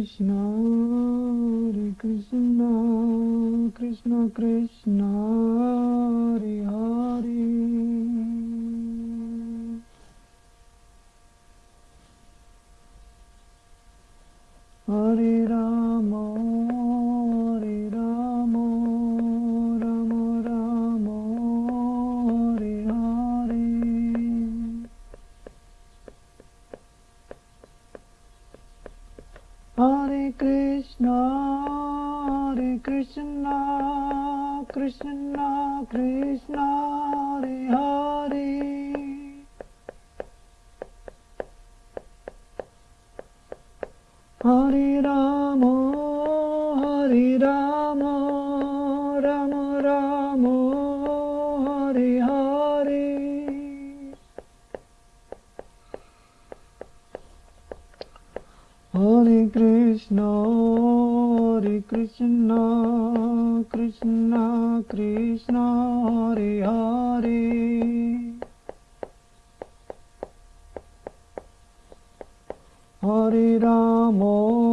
Krishna, Hare Krishna, Krishna Krishna, Hare Hare. Hare Rama, Hare Krishna, Hare Krishna, Krishna Krishna, Hare Hare. Hare Rama, Hare Rama, Rama Rama, Hare Krishna, Hare Krishna, Krishna Krishna, Hare Hare. Hare Rama,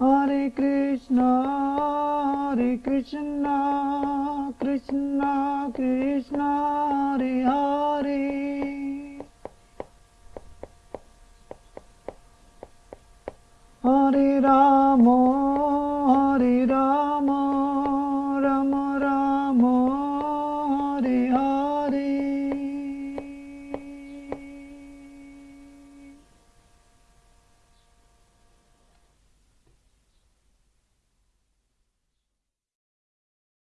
Hare Krishna, Hare Krishna, Krishna Krishna, Hare Hare. Hare Rama,